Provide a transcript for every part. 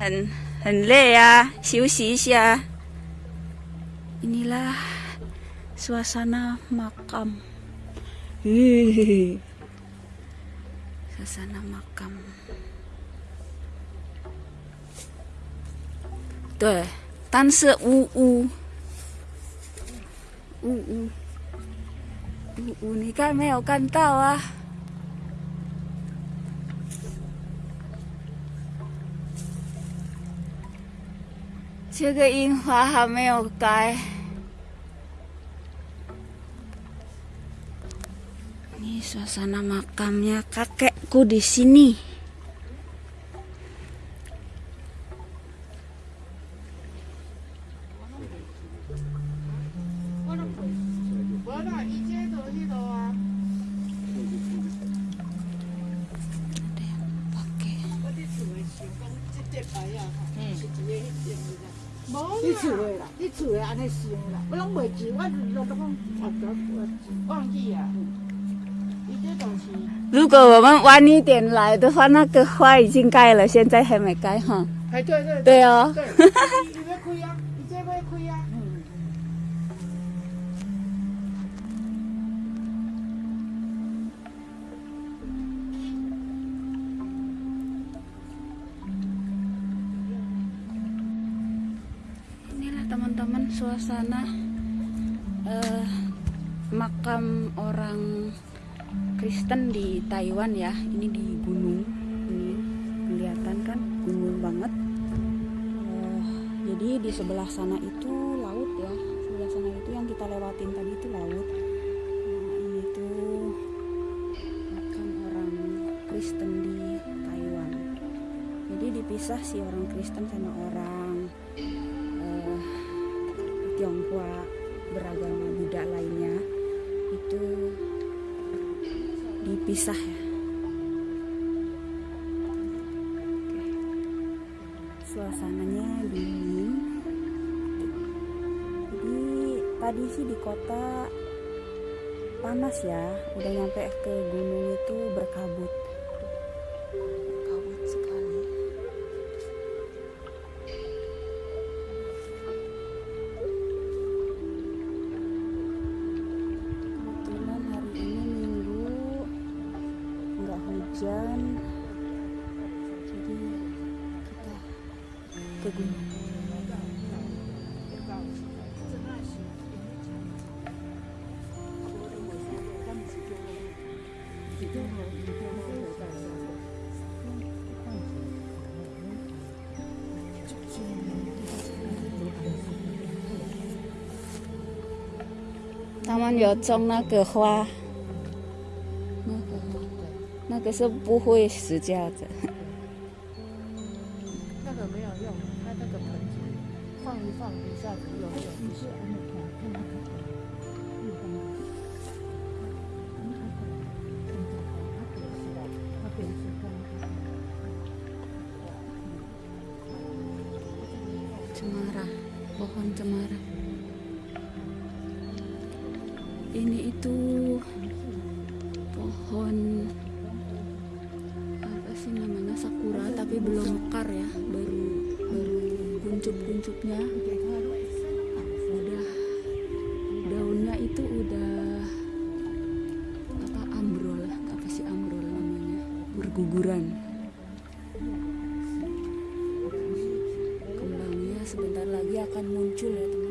很很累呀休息一下。你啦说啥呢嘛嘿嘿说啥对但是呜呜。呜呜。呜呜你看没有看到啊。这个樱花还没有开。Ini suasana makamnya kakekku di sini. Ada 你厝的啦，你厝的安尼想啦，我拢袂记，我就都讲忘忘记啊。如果我们晚一点来的话，那个花已经开了，现在还没开哈。哎，对对对哦，对，teman-teman suasana eh, makam orang Kristen di Taiwan ya. Ini di gunung. Ini kelihatan kan gunung banget. Eh, jadi di sebelah sana itu laut ya. Sebelah sana itu yang kita lewatin tadi itu laut. Nah, ini tuh makam orang Kristen di Taiwan. Jadi dipisah sih orang Kristen sama orang Tionghoa beragama Buddha lainnya itu dipisah ya. Suasananya dingin. Jadi tadi sih di kota panas ya, udah nyampe ke gunung itu. Berkabut ke gunung. 他们有种那个花，那个花，那个是不会死掉的。放一放，一下子又有一些。嗯 cemara pohon cemara ini itu pohon apa sih namanya sakura tapi belum mekar ya baru baru kuncup-kuncupnya udah. Daunnya itu udah apa ambrol. Apa sih ambrol namanya? Berguguran. Kembangnya sebentar lagi akan muncul ya teman-teman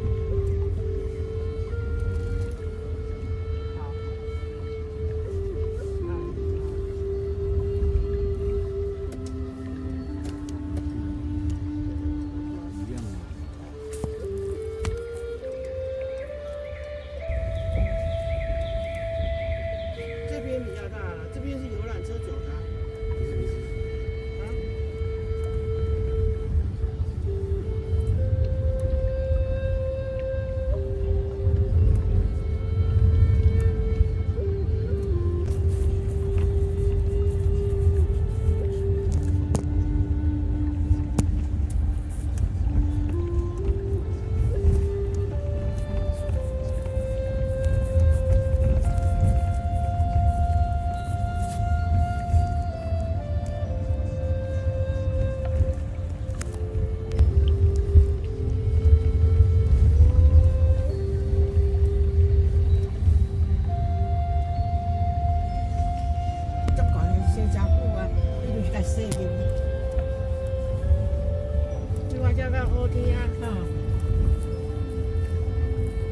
第二个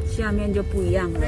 下面就不一样了。